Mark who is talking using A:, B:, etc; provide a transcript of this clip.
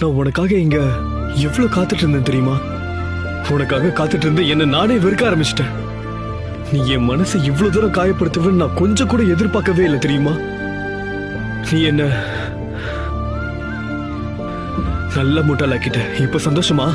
A: நான் உனக்காக இங்க எவ்வளவு காத்துட்டு இருந்தேன் தெரியுமா? உனக்காக காத்துட்டு இருந்து என்ன நானே வெறுக்க ஆரம்பிச்சிட்டேன். நீ என் மனசை இவ்வளவு தூரம் காயப்படுத்துவேன்னு நான் கொஞ்சம் கூட எதிர்பார்க்கவே இல்லை தெரியுமா? நீ என்ன நல்ல முட்டாளாக்கிட்ட. இப்ப சந்தோஷமா?